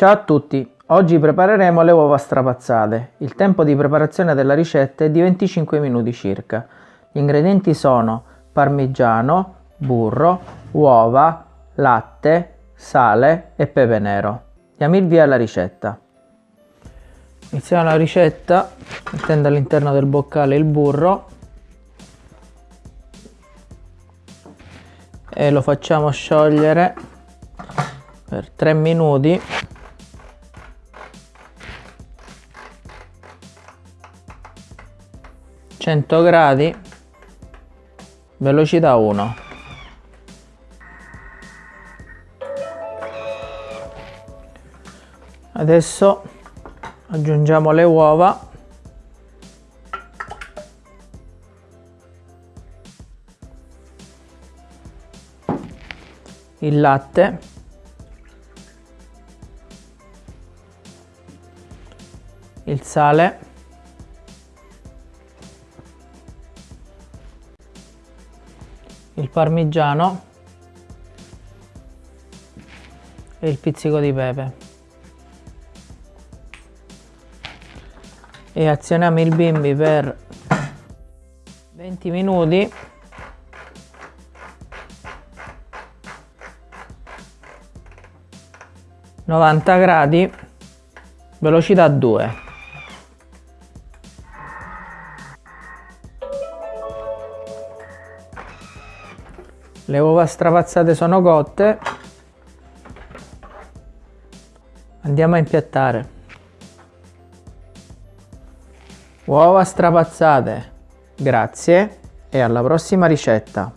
Ciao a tutti, oggi prepareremo le uova strapazzate. Il tempo di preparazione della ricetta è di 25 minuti circa. Gli ingredienti sono parmigiano, burro, uova, latte, sale e pepe nero. Diamo il via alla ricetta. Iniziamo la ricetta mettendo all'interno del boccale il burro e lo facciamo sciogliere per 3 minuti 100 gradi velocità 1 adesso aggiungiamo le uova. Il latte. Il sale il parmigiano e il pizzico di pepe. E azioniamo il bimbi per 20 minuti. novanta gradi velocità 2 le uova strapazzate sono cotte. Andiamo a impiattare. Uova strapazzate grazie e alla prossima ricetta